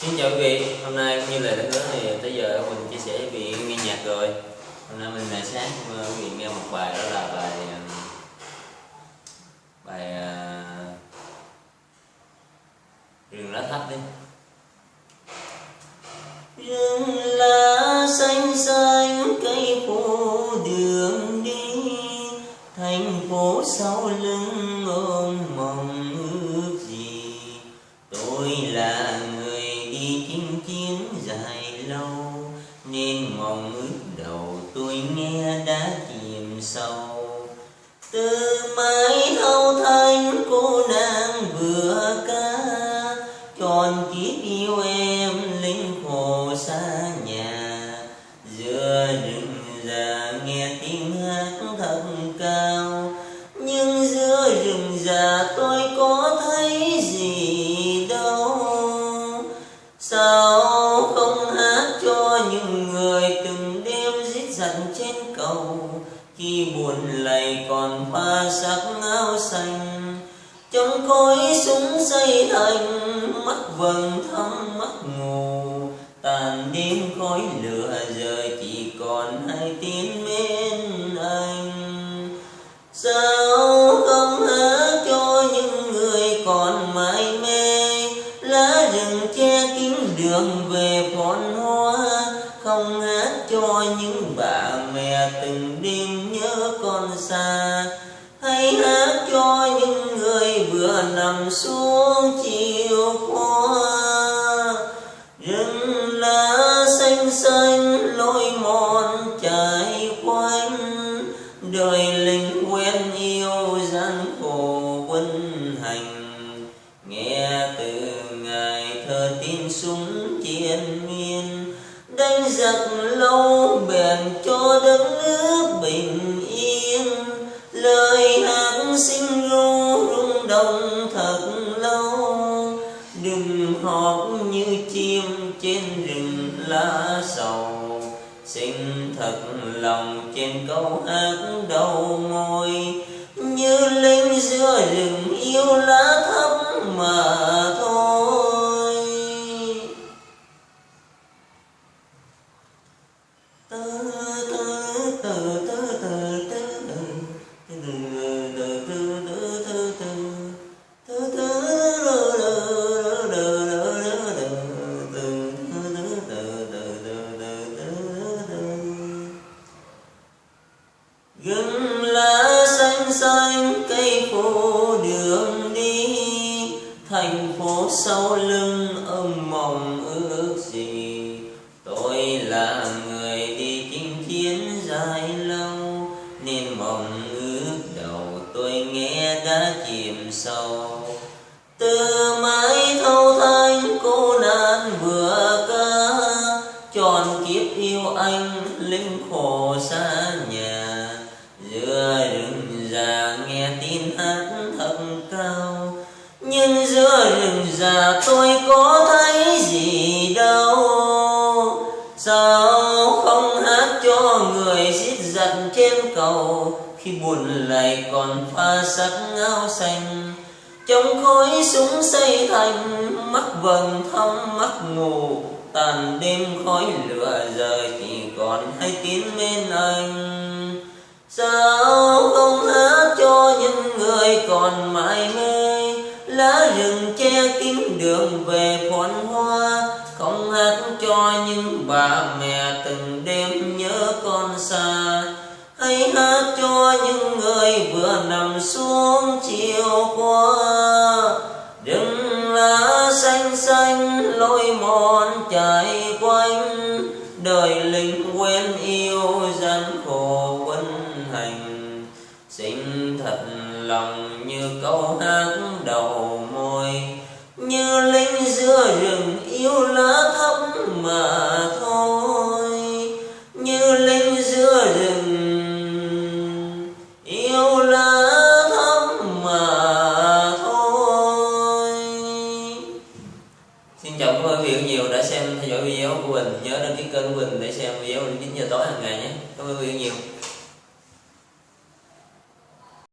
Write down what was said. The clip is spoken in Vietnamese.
Xin chào quý vị, hôm nay cũng như lời đã hứa thì tới giờ mình chia sẻ với quý vị nghe nhạc rồi. Hôm nay mình là sáng quý vị nghe một bài đó là bài ờ, Bài uh, Rừng lá thấp đi rừng lá xanh xanh. Sâu từ mái hậu thanh cô nàng vừa ca tròn kiếp yêu em linh hồ xa nhà. Giữa rừng già nghe tiếng hát thật cao, nhưng giữa rừng già tôi có thấy gì đâu. Sao không hát cho những người từng đêm giết giận trên cầu khi buồn lầy còn pha sắc áo xanh. Trong khối súng xây thành mắt vầng thắm mắt ngủ. Tàn đêm khói lửa rời chỉ còn hai tiếng mến anh. Sao không há cho những người còn mãi mê? Lá rừng che kín đường về phồn hoa, không hát cho những bà mẹ từng xa. Hay hát cho những người vừa nằm xuống chiều qua. Rừng lá xanh xanh lối mòn chạy quanh. Đời linh quen yêu gian khổ quân hành. Nghe từ ngày thơ tin súng chiến miên. Đánh giặc lâu bèn cho đất nước bình sinh ru rung động thật lâu. Đừng hót như chim trên rừng lá sầu. Xin thật lòng trên câu hát đầu môi như linh giữa rừng yêu lá thắm đường đi thành phố sau lưng tin thật cao. Nhưng giữa rừng già tôi có thấy gì đâu. Sao không hát cho người giết giặt trên cầu, khi buồn lại còn pha sắc áo xanh. Trong khói súng xây thành, mắt vầng thăm mắt ngủ tàn đêm khói lửa rời chỉ còn hai tiếng bên anh. Sao còn mãi mê. Lá rừng che kín đường về phồn hoa, không hát cho những bà mẹ từng đêm nhớ con xa. Hãy hát cho những người vừa nằm xuống chiều qua. Đừng lá xanh xanh lối mòn chạy qua nhiều đã xem theo dõi video của mình nhớ đăng ký kênh của mình để xem video đến 9 giờ tối hàng ngày nhé. Cảm ơn Quỳnh nhiều.